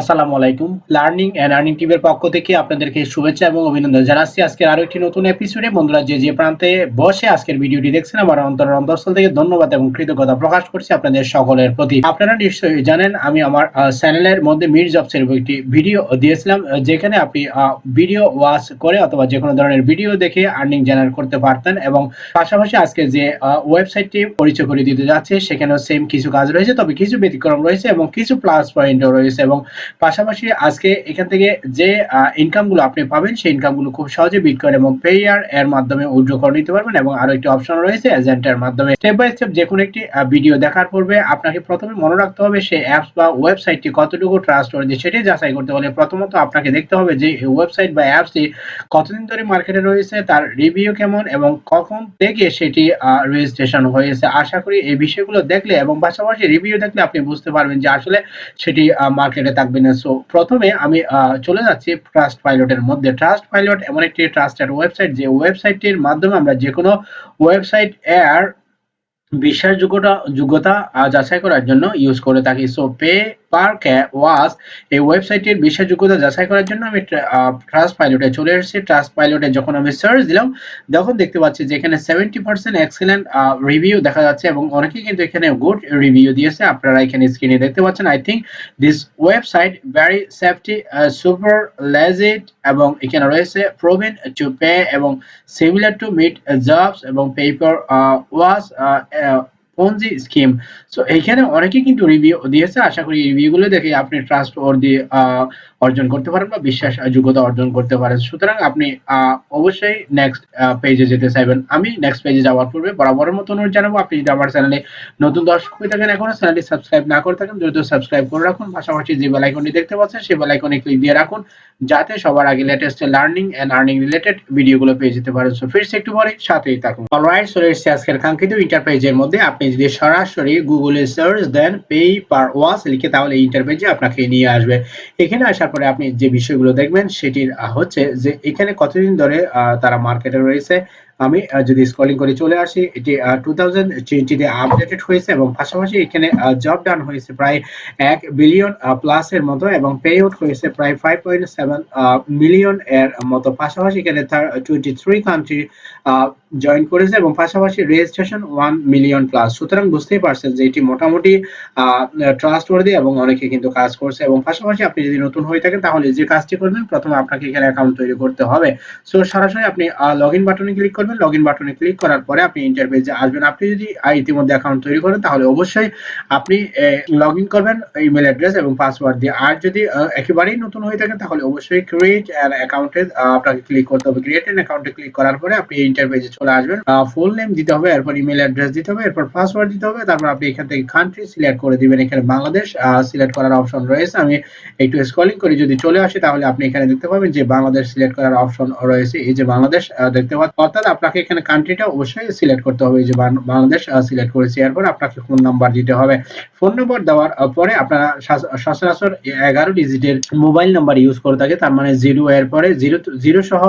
আসসালামু আলাইকুম। Learning and earning টিমের পক্ষ থেকে আপনাদেরকে শুভেচ্ছা এবং অভিনন্দন জানাচ্ছি আজকের আরও একটি নতুন এপিসোডে বন্ধুরা, যে যে প্রান্তে বসে আজকের ভিডিওটি দেখছেন, আমার অন্তর অন্তরস্থল থেকে ধন্যবাদ এবং কৃতজ্ঞতা প্রকাশ করছি আপনাদের সকলের প্রতি। আপনারা নিশ্চয়ই জানেন, আমি আমার চ্যানেলের মধ্যে মির জবসের একটি ভিডিও দিয়েছিলাম যেখানে আপনি ভিডিও ওয়াচ করে অথবা যে কোনো ধরনের ভিডিও দেখে আর্নিং জেনারেট করতে পারতেন এবং পাশাপাশি আজকে যে ওয়েবসাইটটি পরিচয় করে দিতে যাচ্ছে, সেখানেও সেম কিছু কাজ রয়েছে, তবে কিছু ব্যতিক্রম রয়েছে এবং কিছু প্লাস পয়েন্টও রয়েছে এবং পাশাপাশি আজকে এখান থেকে যে ইনকামগুলো আপনি পাবেন, সেই ইনকামগুলো খুব সহজে বিটকয়েন এবং পেয়ার এর মাধ্যমে উইথড্র করে নিতে পারবেন এবং আরও একটি অপশন রয়েছে এজেন্টের মাধ্যমে। স্টেপ বাই স্টেপ যে কোনো একটি ভিডিও দেখার পূর্বে আপনাকে প্রথমে মনে রাখতে হবে সেই অ্যাপস বা ওয়েবসাইটটি কতটুকু ট্রাস্ট করে সেটি যাচাই করতে হলে প্রথমত আপনাকে দেখতে হবে যে ওয়েবসাইট বা অ্যাপসটি কতদিন ধরে মার্কেটে রয়েছে, তার রিভিউ কেমন এবং কখন থেকে সেটি রেজিস্ট্রেশন হয়েছে। আশা করি এই বিষয়গুলো দেখলে এবং পাশাপাশি রিভিউ দেখলে আপনি বুঝতে পারবেন যে আসলে সেটি মার্কেটে থাকবে না। সো প্রথমে আমি চলে যাচ্ছি ট্রাস্ট পাইলটের মধ্যে। ট্রাস্ট পাইলট এমন একটি ট্রাস্টেড ওয়েবসাইট যে ওয়েবসাইটটির মাধ্যমে আমরা যে কোনো ওয়েবসাইট এর বিশ্বাসযোগ্যতা, যোগ্যতা যাচাই করার জন্য ইউজ করে থাকি। সো পে পার ওয়াস এই ওয়েবসাইটের বিশ্বাসযোগ্যতা যাচাই করার জন্য আমি ট্রাস্ট পাইলটে চলে এসেছি। ট্রাস্ট পাইলটে যখন আমি সার্চ দিলাম, তখন দেখতে পাচ্ছি যে এখানে সেভেন্টি পার্সেন্ট এক্সেলেন্ট রিভিউ দেখা যাচ্ছে এবং অনেকেই কিন্তু এখানে গুড রিভিউ দিয়েছে। আপনারা এখানে স্ক্রিনে দেখতে পাচ্ছেন। I think this website very safety super legit এবং এখানে রয়েছে প্রোভেন টু পে এবং সিমিলার টু মিট জবস এবং paper was Ponzi scheme so এইখানে অনেকে কিন্তু রিভিউ দিয়েছে। আশা করি রিভিউগুলো দেখে আপনি ট্রাস্ট অর্জন করতে পারেন বা বিশ্বাস, যোগ্যতা অর্জন করতে পারেন। সুতরাং আপনি অবশ্যই নেক্সট পেজে যেতে চাইবেন। আমি নেক্সট পেজে যাওয়ার পূর্বে বরাবরের মতো অনুরোধ জানাব, আপনি যদি আমার চ্যানেলে নতুন দর্শক হয়ে থাকেন এখনও চ্যানেলটি সাবস্ক্রাইব না করে থাকেন, দ্রুত সাবস্ক্রাইব করে রাখুন। পাশাপাশি যে বেল আইকনটি দেখতে পাচ্ছেন, সেই বেল আইকনে ক্লিক দিয়ে রাখুন, যাতে সবার আগে latest learning and earning related ভিডিওগুলো পেয়ে যেতে পারেন। সো ফিরছে একটু পরে সাথেই থাকুন। অলরাইট এসেছে আজকের কাঙ্ক্ষিত ইন্টারপেজের মধ্যে আপনি যদি সরাসরি গুগলে সার্চ দেন পে পার ওয়াস লিখে তাহলে ইন্টারপেজে আপনাকে নিয়ে আসবে। এখানে আসার পরে আপনি যে বিষয়গুলো দেখবেন সেটির হচ্ছে যে এখানে কতদিন ধরে তারা মার্কেটে রয়েছে। আমি যদি স্ক্রলিং করে চলে আসি, এটি টু থাউজেন্ড টোয়েন্টিতে আপডেটেড হয়েছে এবং পাশাপাশি এখানে জব ডান হয়েছে প্রায় এক বিলিয়ন প্লাস এর মতো এবং পে আউট হয়েছে প্রায় ফাইভ পয়েন্ট সেভেন মিলিয়ন এর মতো। পাশাপাশি এখানে টোয়েন্টি থ্রি কান্ট্রি জয়েন করেছে এবং পাশাপাশি রেজিস্ট্রেশন ওয়ান মিলিয়ন প্লাস সুতরাং বুঝতেই পারছেন যে এটি মোটামুটি ট্রাস্ট ওয়ার্দি এবং অনেকে কিন্তু কাজ করছে এবং পাশাপাশি আপনি যদি নতুন হয়ে থাকেন তাহলে যে কাজটি করবেন, প্রথমে আপনাকে এখানে অ্যাকাউন্ট তৈরি করতে হবে। সো সরাসরি আপনি লগ ইন বাটনে ক্লিক করবেন। লগ ইন বাটনে ক্লিক করার পরে আপনি ইন্টারফেসে আসবেন। আপনি যদি ইতিমধ্যে অ্যাকাউন্ট তৈরি করেন তাহলে অবশ্যই আপনি লগ ইন করবেন ইমেল অ্যাড্রেস এবং পাসওয়ার্ড দিয়ে। আর যদি একেবারেই নতুন হয়ে থাকেন তাহলে অবশ্যই ক্রিয়েট অ্যান অ্যাকাউন্টে আপনাকে ক্লিক করতে হবে। ক্রিয়েট অ্যান অ্যাকাউন্টে ক্লিক করার পরে আপনি ইন্টারফেসে চলে আসবেন। ফুল নেম দিতে হবে, এরপর ইমেল অ্যাড্রেস দিতে হবে, এরপর পাসওয়ার্ড দিতে হবে, তারপর আপনি এখান থেকে কান্ট্রি সিলেক্ট করে দিবেন। এখানে বাংলাদেশ সিলেক্ট করার অপশন রয়েছে। আমি একটু স্ক্রলিং করে, যদি চলে আসি তাহলে আপনি এখানে দেখতে পাবেন যে বাংলাদেশ সিলেক্ট করার অপশন রয়েছে। এই যে বাংলাদেশ দেখতে পাচ্ছেন, অর্থাৎ আপনাকে এখানে কান্ট্রিটা অবশ্যই সিলেক্ট করতে হবে। এই যে বাংলাদেশ সিলেক্ট করেছি, এরপর আপনাকে ফোন নাম্বার দিতে হবে। ফোন নম্বর দেওয়ার পরে আপনারা সচরাচর এগারো ডিজিটের মোবাইল নাম্বার ইউজ করে থাকে। তার মানে জিরো এর পরে জিরো জিরো সহ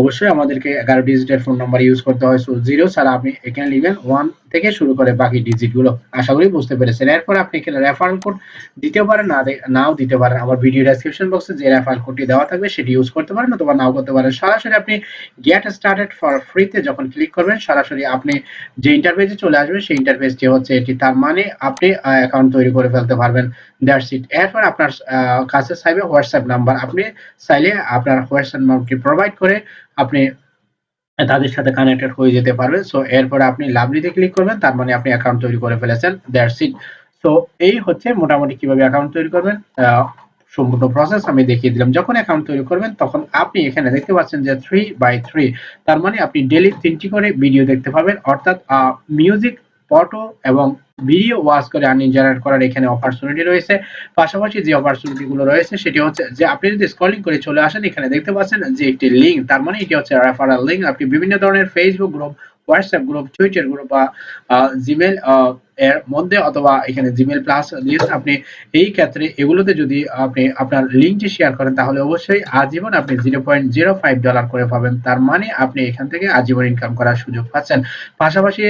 অবশ্যই আমাদেরকে এগারো ডিজিটের ফোন ইউজ করতে হয় সো জিরো ছাড়া আপনি এখানে লিখবেন ওয়ান থেকে শুরু করে বাকি ডিজিটগুলো। আশা করি বুঝতে পেরেছেন। এরপর আপনি এখানে রেফারেল কোড দিতে পারেন না নাও দিতে পারেন। আমার ভিডিও ডেসক্রিপশন বক্সে যে রেফারেল কোডটি দেওয়া থাকবে, সেটি ইউজ করতে পারেন অথবা নাও করতে পারেন। সরাসরি আপনি গেট স্টার্টেড ফর ফ্রিতে যখন ক্লিক করবেন, সরাসরি আপনি যে ইন্টারফেসে চলে আসবে সেই ইন্টারফেসটি হচ্ছে এটি। তার মানে আপনি অ্যাকাউন্ট তৈরি করে ফেলতে পারবেন। দ্যাটস ইট এরপর আপনার কাছে চাইবে হোয়াটসঅ্যাপ নাম্বার আপনি চাইলে আপনার হোয়াটসঅ্যাপ নাম্বারটি প্রোভাইড করে আপনি তাদের সাথে কানেক্টেড হয়ে যেতে পারবেন সো এরপরে আপনি লাভলিতে ক্লিক করবেন, তার মানে আপনি অ্যাকাউন্ট তৈরি করে ফেলেছেন। দ্যাটস ইট সো এই হচ্ছে মোটামুটি কীভাবে অ্যাকাউন্ট তৈরি করবেন। সম্পূর্ণ প্রসেস আমি দেখিয়ে দিলাম। যখন অ্যাকাউন্ট তৈরি করবেন, তখন আপনি এখানে দেখতে পাচ্ছেন যে থ্রি বাই থ্রি তার মানে আপনি ডেলি তিনটি করে ভিডিও দেখতে পাবেন। অর্থাৎ মিউজিক ফটো এবং ভিডিও ওয়াচ করে আর্নিং জেনারেট করার এখানে অপরচুনিটি রয়েছে। পাশাপাশি যে অপরচুনিটিগুলো রয়েছে, সেটি হচ্ছে যে আপনি যদি স্ক্রলিং করে চলে আসেন, এখানে দেখতে পাচ্ছেন যে একটি লিঙ্ক তার মানে এটি হচ্ছে রেফারেল লিঙ্ক আপনি বিভিন্ন ধরনের Facebook group WhatsApp group Twitter group বা জিমেল এর মধ্যে অথবা এখানে জিমেল প্লাস লিস্ট আপনি এই ক্ষেত্রে এগুলোতে যদি আপনি আপনার লিঙ্কটি শেয়ার করেন, তাহলে অবশ্যই আজীবন আপনি zero point zero five dollar করে পাবেন। তার মানে আপনি এখান থেকে আজীবন ইনকাম করার সুযোগ পাচ্ছেন। পাশাপাশি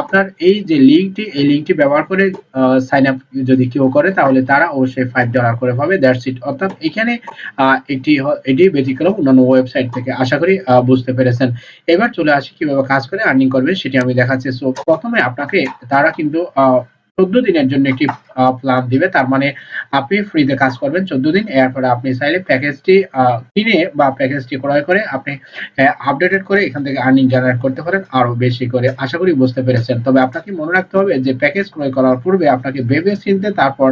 আপনার এই যে লিঙ্কটি, এই লিঙ্কটি ব্যবহার করে সাইন আপ যদি কেউ করে, তাহলে তারা অবশ্যই ফাইভ ডলার করে পাবে। দ্যাটস ইট অর্থাৎ এখানে একটি এটি ব্যতিক্রম অন্যান্য ওয়েবসাইট থেকে। আশা করি বুঝতে পেরেছেন। এবার চলে আসি কীভাবে কাজ করে আর্নিং করবে সেটি আমি দেখাচ্ছি। সো প্রথমে আপনাকে, তারা কিন্তু চোদ্দ দিনের জন্য একটি প্ল্যান দিবে। তার মানে আপনি ফ্রিতে কাজ করবেন চোদ্দ দিন। এরপরে আপনি চাইলে প্যাকেজটি কিনে বা প্যাকেজটি ক্রয় করে আপনি আপডেটেড করে এখান থেকে আর্নিং জেনারেট করতে পারেন আরও বেশি করে। আশা করি বুঝতে পেরেছেন। তবে আপনাকে মনে রাখতে হবে যে প্যাকেজ ক্রয় করার পূর্বে আপনাকে ভেবে চিনতে তারপর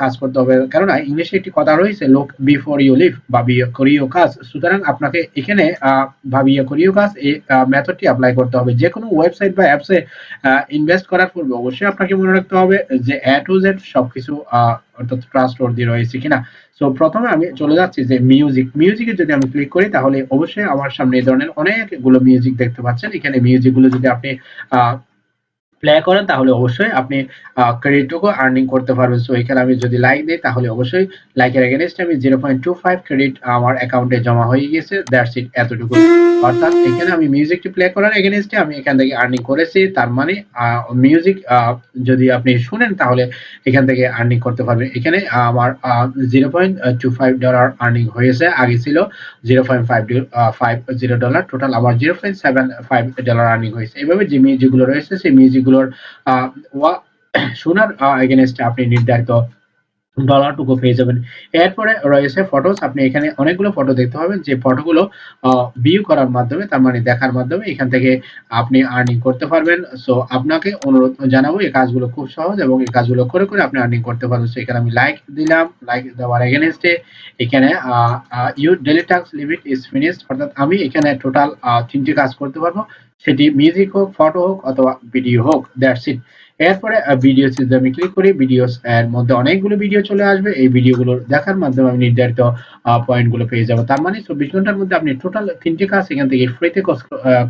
কাজ করতে হবে। কেননা ইংলিশে একটি কথা রয়েছে লোক বিফোর ইউ লিভ ভাবিয়ে করিও কাজ সুতরাং আপনাকে এখানে ভাবিয়ে করিও কাজ এই মেথডটি অ্যাপ্লাই করতে হবে। যে কোনো ওয়েবসাইট বা অ্যাপসে ইনভেস্ট করার পূর্বে অবশ্যই আপনাকে মনে রাখতে হবে যে এ টু জেড সবকিছু অর্থাৎ ট্রাস্ট দিয়ে রয়েছে কিনা। সো প্রথমে আমি চলে যাচ্ছি যে মিউজিক মিউজিকে যদি আমি ক্লিক করি, তাহলে অবশ্যই আমার সামনে এই ধরনের অনেকগুলো মিউজিক দেখতে পাচ্ছেন। এখানে মিউজিকগুলো যদি আপনি প্লে করেন, তাহলে অবশ্যই আপনি ক্রেডিটটুকু আর্নিং করতে পারবেন। সো এখানে আমি যদি লাইক দিই, তাহলে অবশ্যই লাইকের এগেনস্টে আমি zero point two five credit আমার অ্যাকাউন্টে জমা হয়ে গেছে দ্যাটস ইট এতটুকু। অর্থাৎ এখানে আমি মিউজিকটি প্লে করার এগেনস্টে আমি এখান থেকে আর্নিং করেছি। তার মানে মিউজিক যদি আপনি শুনেন, তাহলে এখান থেকে আর্নিং করতে পারবেন। এখানে আমার zero point two five dollar earning হয়েছে। আগে ছিল zero point five five zero dollar total আমার zero point seven five dollar earning হয়েছে। এভাবে যে মিউজিকগুলো রয়েছে, সেই মিউজিকগুলোর শোনার এগেনস্টে আপনি নির্ধারিত ডলারটুকু পেয়ে যাবেন। এরপরে রয়েছে ফটোস আপনি এখানে অনেকগুলো ফটো দেখতে পাবেন। যে ফটোগুলো ভিউ করার মাধ্যমে, তার মানে দেখার মাধ্যমে, এখান থেকে আপনি আর্নিং করতে পারবেন। সো আপনাকে অনুরোধ জানাব, এই কাজগুলো খুব সহজ এবং এই কাজগুলো করে করে আপনি আর্নিং করতে পারবেন। সো এখানে আমি লাইক দিলাম। লাইক দেওয়ার এগেনস্টে এখানে you daily task limit is finished অর্থাৎ আমি এখানে টোটাল তিনটি কাজ করতে পারব। সেটি মিউজিক হোক ফটো হোক, অথবা ভিডিও হোক দ্যাটস ইট এরপরে ভিডিও যদি আমি ক্লিক করি ভিডিওস এর মধ্যে অনেকগুলো ভিডিও চলে আসবে। এই ভিডিওগুলো দেখার মাধ্যমে আমি নির্ধারিত পয়েন্টগুলো পেয়ে যাব। তার মানে চব্বিশ ঘণ্টার মধ্যে আপনি টোটাল তিনটি কাজ এখান থেকে ফ্রিতে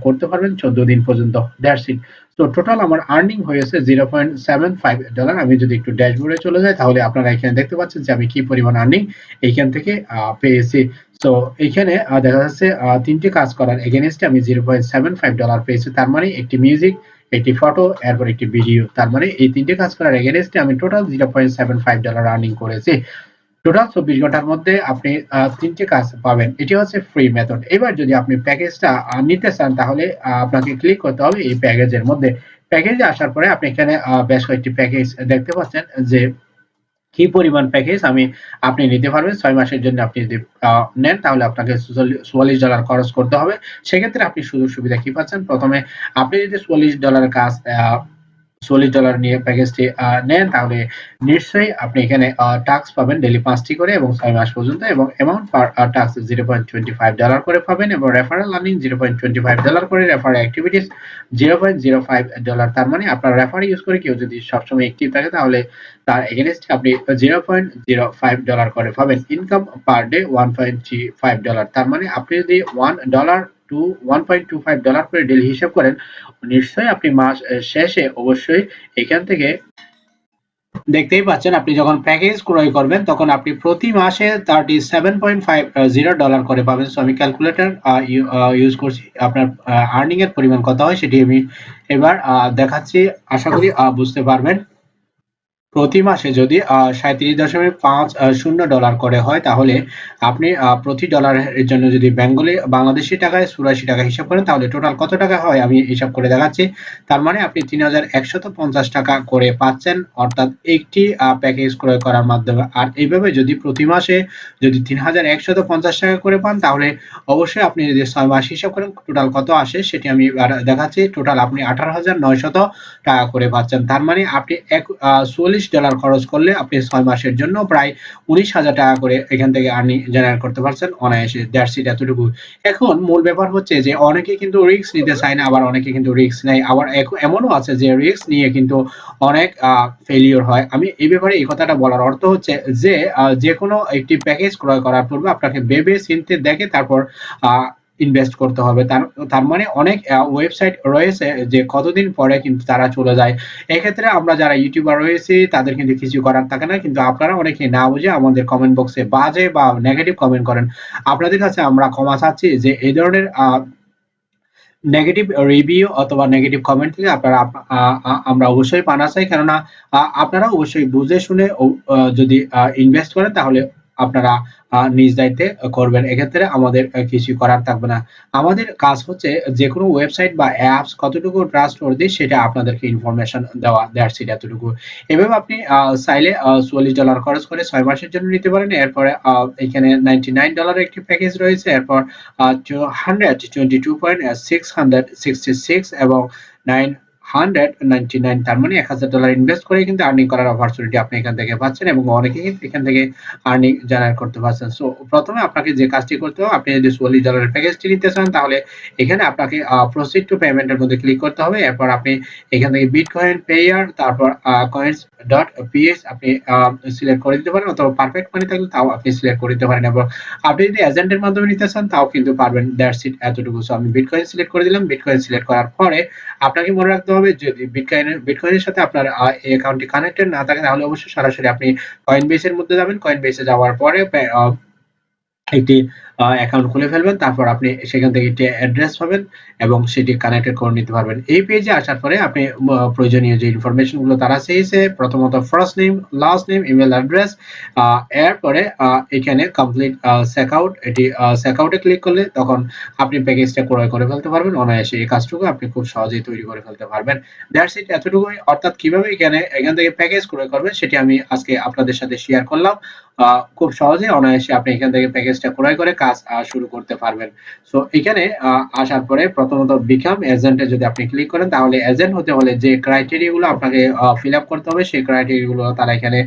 করতে পারবেন। চোদ্দ দিন পর্যন্ত দ্যাটস তো টোটাল আমার আর্নিং হয়েছে zero point seven five dollar আমি যদি একটু ড্যাশবোর্ডে চলে যাই, তাহলে আপনারা এখানে দেখতে পাচ্ছেন যে আমি কি পরিমাণ আর্নিং এইখান থেকে পেয়েছি। তো এখানে দেখা যাচ্ছে তিনটি কাজ করার এগেনস্টে আমি zero point seven five dollar পেয়েছি। তার মানে একটি মিউজিক একটি ফটো এরপর একটি ভিডিও তার মানে এই তিনটে কাজ করার এগেনস্টে আমি total zero point seven five dollar earning করেছি। টোটাল চব্বিশ ঘণ্টার মধ্যে আপনি তিনটে কাজ পাবেন। এটি হচ্ছে ফ্রি মেথড এবার যদি আপনি প্যাকেজটা নিতে চান, তাহলে আপনাকে ক্লিক করতে হবে এই প্যাকেজের মধ্যে। প্যাকেজে আসার পরে আপনি এখানে বেশ কয়েকটি প্যাকেজ দেখতে পাচ্ছেন যে কি পরিমাণ প্যাকেজ আমি, আপনি নিতে পারবেন। ছয় মাসের জন্য আপনি যদি নেন, তাহলে আপনাকে চুয়াল্লিশ ডলার খরচ করতে হবে। সেক্ষেত্রে আপনি সুযোগ সুবিধা কি পাচ্ছেন? প্রথমে আপনি যদি চুয়াল্লিশ ডলার কাজ চল্লিশ ডলার নিয়ে প্যাকেজটি নেন, তাহলে নিশ্চয়ই আপনি এখানে টাক্স পাবেন ডেলি পাঁচটি করে এবং ছয় মাস পর্যন্ত এবং amount per tasks zero point twenty five dollar করে পাবেন এবং referral earning zero point twenty five dollar করে refer activities zero point zero five dollar তার মানে আপনার রেফার ইউজ করে কেউ যদি সবসময় অ্যাক্টিভ থাকে, তাহলে তার এগেনস্টে আপনি zero point zero five dollar করে পাবেন। Income per day one point three five dollar তার মানে আপনি যদি one dollar to one point two five dollar করে ডেলি হিসাব করেন, নিশ্চয়ই আপনি মাস শেষে অবশ্যই এখান থেকে দেখতেই পাচ্ছেন, আপনি যখন প্যাকেজ ক্রয় করবেন, তখন আপনি প্রতি মাসে thirty seven point five zero dollar করে পাবেন। সো আমি ক্যালকুলেটর ইউজ করছি। আপনার আর্নিং এর পরিমাণ কত হয়, সেটি আমি এবার দেখাচ্ছি। আশা করি বুঝতে পারবেন। প্রতি মাসে যদি সাঁত্রিশ দশমিক পাঁচ শূন্য ডলার করে হয়, তাহলে আপনি প্রতি ডলারের জন্য যদি বেঙ্গলি, বাংলাদেশি টাকায় চুরাশি টাকা হিসাব করেন, তাহলে টোটাল কত টাকা হয়? আমি হিসাব করে দেখাচ্ছি। তার মানে আপনি তিন হাজার পঞ্চাশ টাকা করে পাচ্ছেন, অর্থাৎ একটি প্যাকেজ ক্রয় করার মাধ্যমে। আর এইভাবে যদি প্রতি মাসে যদি তিন হাজার পঞ্চাশ টাকা করে পান, তাহলে অবশ্যই আপনি যদি ছয় মাস হিসাব করেন টোটাল কত আসে সেটি আমি দেখাচ্ছি। টোটাল আপনি আঠারো হাজার নয়শত টাকা করে পাচ্ছেন। তার মানে আপনি এক চল্লিশ ডলার খরচ করলে আপনি ছয় মাসের জন্য প্রায় উনিশ হাজার টাকা করে এখান থেকে আর্নিং জেনারেট করতে পারছেন অনায়াসে। দ্যাটস এতটুকু। এখন মূল ব্যাপার হচ্ছে যে অনেকে কিন্তু রিস্ক নিতে চায় না, আবার অনেকে কিন্তু রিস্ক নেয়। আবার এমনও আছে যে রিস্ক নিয়ে কিন্তু অনেক ফেলিওর হয়। আমি এই ব্যাপারে এই কথাটা বলার অর্থ হচ্ছে যে যে কোনো একটি প্যাকেজ ক্রয় করার পূর্বে আপনাকে ভেবে চিনতে দেখে তারপর ইনভেস্ট করতে হবে। তার মানে অনেক ওয়েবসাইট রয়েছে যে কতদিন পরে কিন্তু তারা চলে যায়। এক্ষেত্রে আমরা যারা ইউটিউবার রয়েছি, তাদের কিন্তু কিছু করার থাকে না। কিন্তু আপনারা অনেকে না বুঝে আমাদের কমেন্ট বক্সে বাজে বা নেগেটিভ কমেন্ট করেন। আপনাদের কাছে আমরা ক্ষমা চাচ্ছি যে এই ধরনের নেগেটিভ রিভিউ অথবা নেগেটিভ কমেন্ট থেকে আপনারা আমরা অবশ্যই পানা চাই কেননা আপনারা অবশ্যই বুঝে শুনে যদি ইনভেস্ট করেন তাহলে আপনারা নিজ দায়িত্বে করবেন। এক্ষেত্রে আমাদের কিছু করার থাকবে না। আমাদের কাজ হচ্ছে যে কোনো ওয়েবসাইট বা অ্যাপস কতটুকু ট্রাস্ট দিই সেটা আপনাদেরকে ইনফরমেশন দেওয়া, দেওয়ার সেটা এতটুকু। এভাবে আপনি চাইলে চুয়াল্লিশ ডলার খরচ করে ছয় মাসের জন্য নিতে পারেন। এরপরে এখানে নাইনটি নাইন ডলার একটি প্যাকেজ রয়েছে। এরপর hundred twenty two point six hundred sixty six এবং নাইন হান্ড্রেড নাইনটি নাইন তার মানে এক হাজার ডলার ইনভেস্ট করে কিন্তু আর্নিং করার অপরচুনিটি আপনি এখান থেকে পাচ্ছেন এবং অনেকে এখান থেকে আর্নিং জেনারেট করতে পারছেন। সো প্রথমে আপনাকে যে কাজটি করতে হবে, আপনি যদি ডলারের প্যাকেজটি নিতে চান, তাহলে এখানে আপনাকে প্রসিড টু পেমেন্টের মধ্যে ক্লিক করতে হবে। এরপর আপনি এখান থেকে পেয়ার তারপর কয়েন্স ডট পিএস আপনি সিলেক্ট করে দিতে পারেন অথবা পারফেক্ট মানি থাকলে তাও আপনি সিলেক্ট করে দিতে পারেন। এবং আপনি যদি এজেন্টের মাধ্যমে নিতে চান, তাও কিন্তু পারবেন। দ্যাটস ইট এতটুকু। সো আমি বিট কয়েন সিলেক্ট করে দিলাম। বিট কয়েন সিলেক্ট করার পরে আপনাকে মনে রাখতে হবে। যদি বিটকয়েনের বিটকয়েনের সাথে আপনার অ্যাকাউন্টটি কানেক্টেড না থাকে, তাহলে অবশ্যই সরাসরি আপনি কয়েন বেসের মধ্যে যাবেন। কয়েন বেসে যাওয়ার পরে একটি অ্যাকাউন্ট খুলে ফেলবেন, তারপর আপনি সেখান থেকে একটি অ্যাড্রেস পাবেন এবং সেটি কানেক্টেড করে নিতে পারবেন। এই পেজে আসার পরে আপনি প্রয়োজনীয় যে ইনফরমেশনগুলো তারা চেয়েছে প্রথমত first name last name email address এরপরে এখানে কমপ্লিট চেকআউট এটি চেকআউটে ক্লিক করলে তখন আপনি প্যাকেজটা ক্রয় করে ফেলতে পারবেন। অনায়াসে এই কাজটুকু আপনি খুব সহজেই তৈরি করে ফেলতে পারবেন। দ্যাটস ইট এতটুকুই। অর্থাৎ কীভাবে এখানে, এখান থেকে প্যাকেজ ক্রয় করবেন, সেটি আমি আজকে আপনাদের সাথে শেয়ার করলাম। খুব সহজে অনায়াসে আপনি এখান থেকে প্যাকেজটা ক্রয় করে কাজ শুরু করতে পারবেন। সো এখানে আসার পরে প্রথমত বিকাম এজেন্টে যদি আপনি ক্লিক করেন, তাহলে এজেন্ট হতে হলে যে ক্রাইটেরিয়া গুলো আপনাকে ফিল আপ করতে হবে, সেই ক্রাইটেরিয়া গুলো তারা এখানে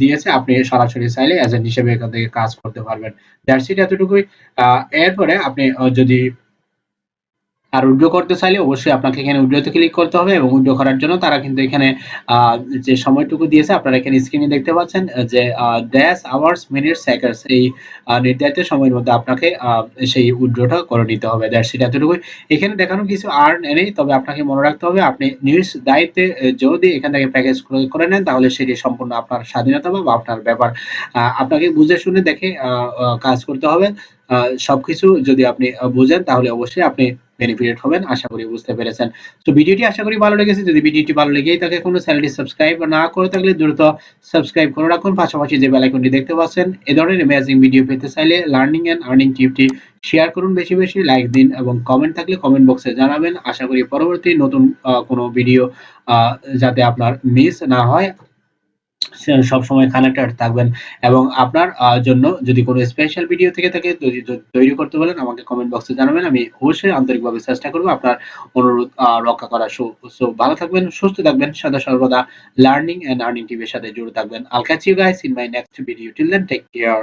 দিয়েছে। আপনি সরাসরি চাইলে এজেন্ট হিসেবে এখান থেকে কাজ করতে পারবেন। দ্যাটস ইট এতটুকুই। এরপরে আপনি যদি আর উইড্রো করতে চাইলে অবশ্যই আপনাকে এখানে উইড্রোতে ক্লিক করতে হবে এবং উইড্রো করার জন্য তারা কিন্তু এখানে যে সময়টুকু দিয়েছে আপনারা এখানে স্ক্রিনে দেখতে পাচ্ছেন যে ড্যাশ আওয়ার্স মিনিট সেকেন্ডস এই নির্ধারিত সময়ের মধ্যে আপনাকে সেই উইড্রোটা করে নিতে হবে। দ্যাটস ইট এতটুকুই। এখানে দেখানো কিছু আর্ন নেই, তবে আপনাকে মনে রাখতে হবে আপনি নিউজ দায়িত্বে যদি এখান থেকে প্যাকেজ করে নেন, তাহলে সেটি সম্পূর্ণ আপনার স্বাধীনতা বা আপনার ব্যাপার। আপনাকে বুঝে শুনে দেখে কাজ করতে হবে। সবকিছু যদি আপনি বুঝেন, তাহলে অবশ্যই আপনি বেনিফিটেড হবেন, আশা করি বুঝতে পেরেছেন। তো ভিডিওটি আশা করি ভালো লেগেছে। যদি ভিডিওটি ভালো লেগেই থাকে, কোনো চ্যানেলটি সাবস্ক্রাইব না করে থাকলে দ্রুত সাবস্ক্রাইব করে রাখুন। পাশাপাশি যে বেল আইকনটি দেখতে পাচ্ছেন, এ ধরনের অ্যামেজিং ভিডিও পেতে চাইলে লার্নিং এন্ড আর্নিং টিপটি শেয়ার করুন বেশি বেশি লাইক দিন এবং কমেন্ট থাকলে কমেন্ট বক্সে জানাবেন। আশা করি পরবর্তী নতুন কোনো ভিডিও যাতে আপনার মিস না হয়। সবসময় কানেক্টেড থাকবেন। এবং আপনার জন্য যদি কোনো স্পেশাল ভিডিও থেকে থাকে, তৈরি করতে বলেন, আমাকে কমেন্ট বক্সে জানাবেন। আমি অবশ্যই আন্তরিকভাবে চেষ্টা করব আপনার অনুরোধ রক্ষা করা সো ভালো থাকবেন, সুস্থ থাকবেন, সদা সর্বদা লার্নিং এন্ড আর্নিং টিভির সাথে জুড়ে থাকবেন। I'll catch you guys in my next video till then take care